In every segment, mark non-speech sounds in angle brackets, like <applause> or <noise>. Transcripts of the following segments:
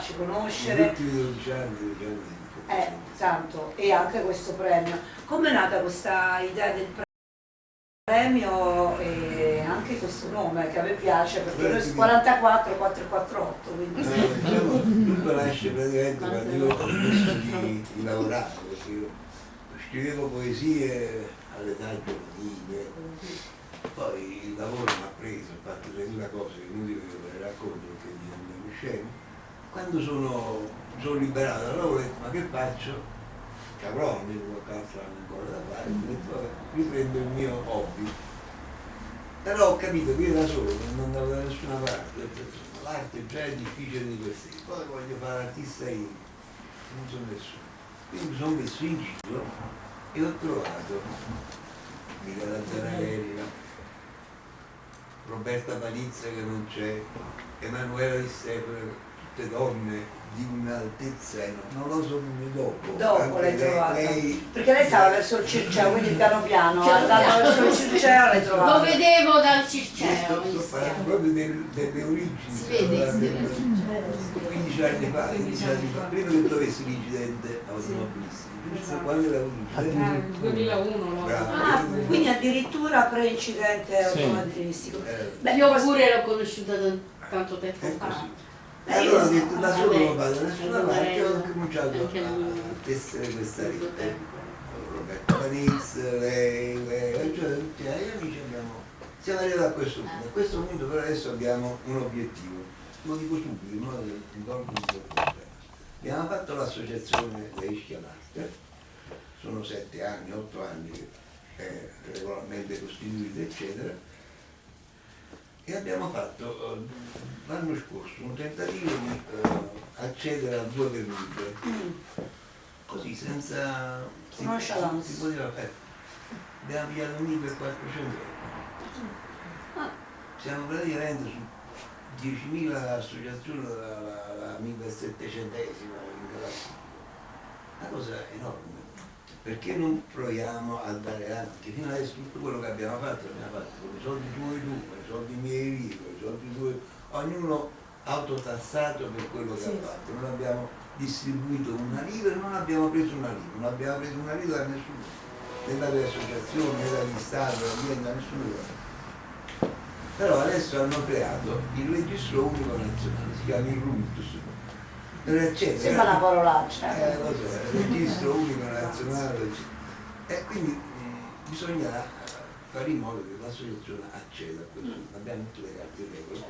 farci conoscere. Negli ultimi 12 anni, 12 anni di Eh, tanto, e anche questo premio. Come è nata questa idea del premio e anche questo nome che a me piace perché noi su 44 448 quindi Eh, diciamo, tutto nasce praticamente quando io ho smesso di, di lavorare, perché io scrivevo poesie all'età giovanile, poi il lavoro mi ha preso, ho fatto 3000 cose che non dico che ve le racconto perché diventano scemi. Quando sono, sono liberato dal lavoro ho detto ma che faccio? Che avrò anno ancora da fare, detto riprendo il mio hobby. Però ho capito che io da solo non andavo da nessuna parte, l'arte già è difficile di per sé, poi voglio fare artista io, non sono nessuno. Quindi mi sono messo in giro e ho trovato Michela Zanarella, Roberta Palizza che non c'è, Emanuela Di Stefano, tutte donne di un'altezza, non lo so come dopo. dopo l'hai trovata lei- perché lei stava verso il Circeo quindi piano piano andando piano. verso il Circeo l'hai Lo trovata vedevo dal Circeo. sto, sto parlando proprio del- delle origini. Si vede, cioè, si vede. del- 15 anni fa, 15 anni fa, prima che trovessi l'incidente automobilistico, giusto? quando era l'incidente? 2001 no? Bravo. ah, quindi addirittura pre-incidente Sì. automobilistico Eh, Beh, Io pure l'ho conosciuta da tanto tempo è fa. E allora ho io- detto da solo non vado da nessuna parte, ho cominciato a tessere questa rete. Roberto Panizz, lei, lei, cioè tutti gli amici abbiamo. Siamo arrivati a questo punto. A questo punto però adesso abbiamo un obiettivo. Lo dico subito, in modo che non colgo il problema. Abbiamo fatto l'associazione dei Ischia sono sette anni, otto anni è regolarmente costituita, eccetera, e abbiamo fatto eh, l'anno scorso un tentativo di eh, accedere a due permute, Mm. così senza... si, si poteva fare. Abbiamo pigliato un per 400 euro. Ah. Siamo praticamente su 10.000 associazioni la, la, la 1700esima in galassia. Una cosa enorme. Perché non proviamo a dare avanti? Fino adesso tutto quello che abbiamo fatto l'abbiamo fatto con i soldi tuoi tu, con i soldi miei lì, con i soldi tuoi, ognuno autotassato per quello che Sì. ha fatto. Non abbiamo distribuito una lira e non abbiamo preso una lira, non abbiamo preso una lira da nessuno, né dalle associazioni, né dagli stati, né da nessuno. Però adesso hanno creato il registro unico nazionale, si chiama il RUNTUS. Sembra una parolaccia eh, lo so, il registro unico nazionale. E quindi mh, bisogna fare in modo che l'associazione acceda a questo. Abbiamo tutte le carte in regola.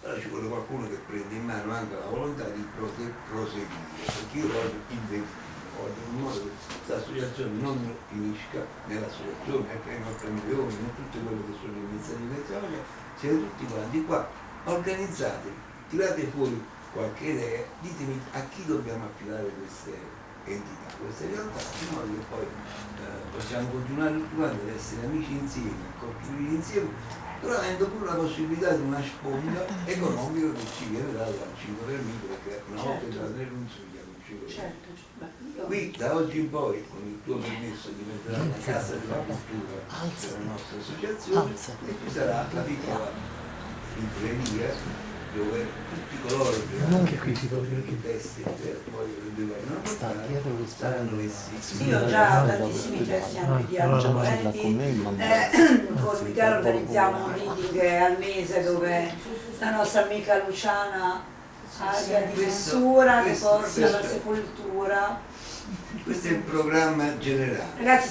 Però ci vuole qualcuno che prenda in mano anche la volontà di proseguire. Perché io voglio investire, voglio in modo che questa associazione non finisca nell'associazione, anche nei nostri milioni, in tutte quelle che sono iniziative nazionali, siete tutti quanti qua, organizzatevi, tirate fuori qualche idea, ditemi a chi dobbiamo affidare queste entità, queste realtà, in modo che poi eh, possiamo continuare tutti quanti ad essere amici insieme, a contribuire insieme, però avendo pure la possibilità di una sponda economica che ci viene data dal 5 per mille, perché una volta Certo. già nel non un 5 per certo beh, Qui da oggi in poi, con il tuo permesso, diventerà la casa della cultura della nostra associazione e ci sarà la piccola libreria dove tutti coloro che hanno i testi che poi vogliono portare saranno messi Io ho già tantissimi testi anche di argomenti, eh, <coughs> con Michele organizziamo un meeting al mese dove la nostra amica Luciana Aria di Messura che porta la questo- sepoltura. questo è il programma generale. Ragazzi